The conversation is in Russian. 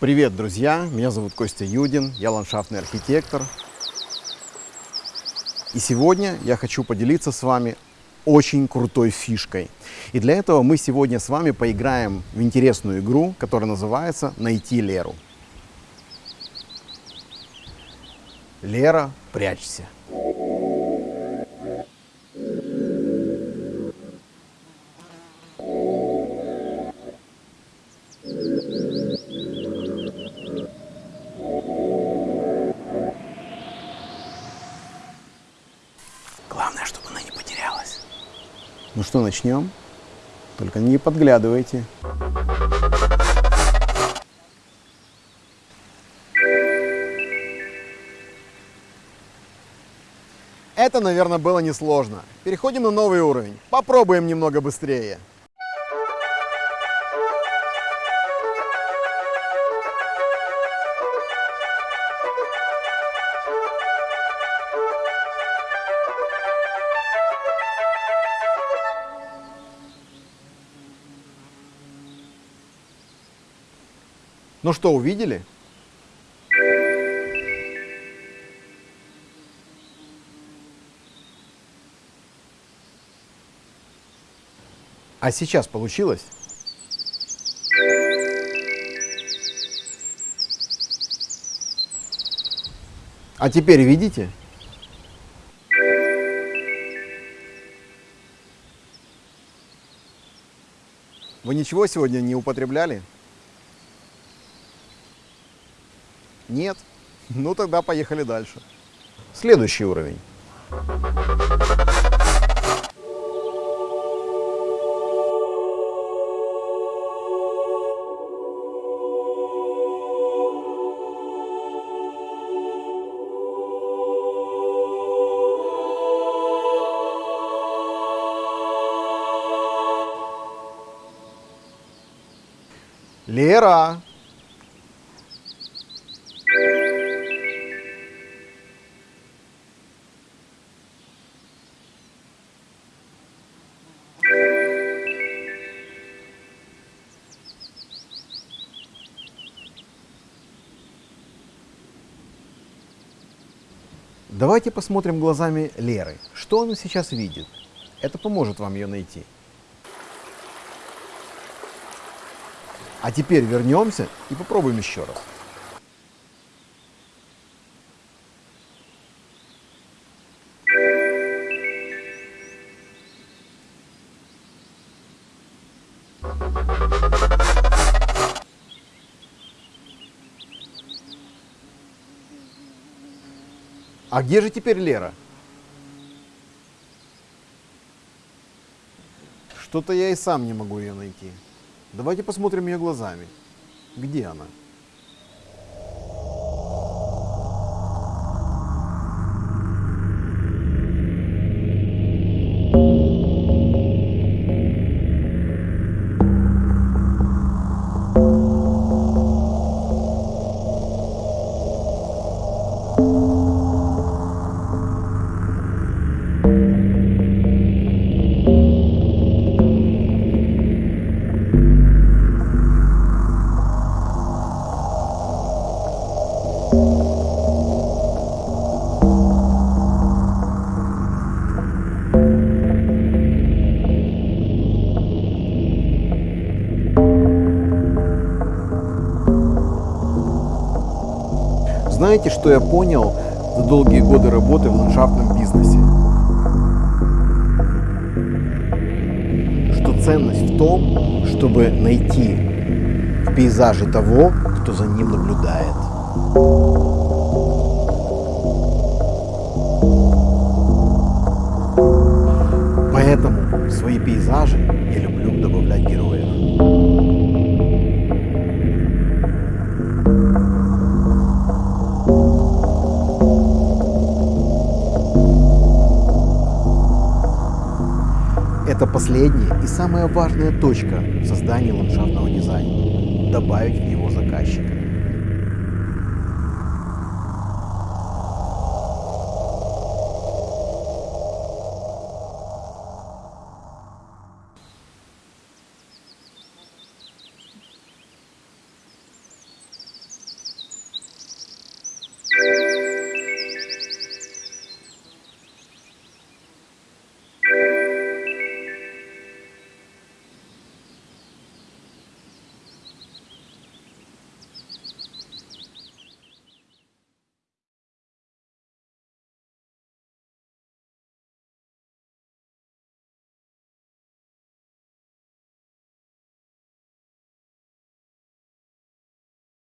Привет, друзья! Меня зовут Костя Юдин, я ландшафтный архитектор. И сегодня я хочу поделиться с вами очень крутой фишкой. И для этого мы сегодня с вами поиграем в интересную игру, которая называется «Найти Леру». Лера, прячься. Главное, чтобы она не потерялась. Ну что, начнем? Только не подглядывайте. Это, наверное, было несложно. Переходим на новый уровень. Попробуем немного быстрее. Ну что, увидели? А сейчас получилось? А теперь видите? Вы ничего сегодня не употребляли? Нет? Ну тогда поехали дальше. Следующий уровень. Лера! Давайте посмотрим глазами Леры. Что она сейчас видит? Это поможет вам ее найти. А теперь вернемся и попробуем еще раз. А где же теперь Лера? Что-то я и сам не могу ее найти. Давайте посмотрим ее глазами. Где она? Знаете, что я понял за долгие годы работы в ландшафтном бизнесе? Что ценность в том, чтобы найти в пейзаже того, кто за ним наблюдает. Поэтому свои пейзажи я люблю Это последняя и самая важная точка в создании ландшафтного дизайна – добавить в него заказчика.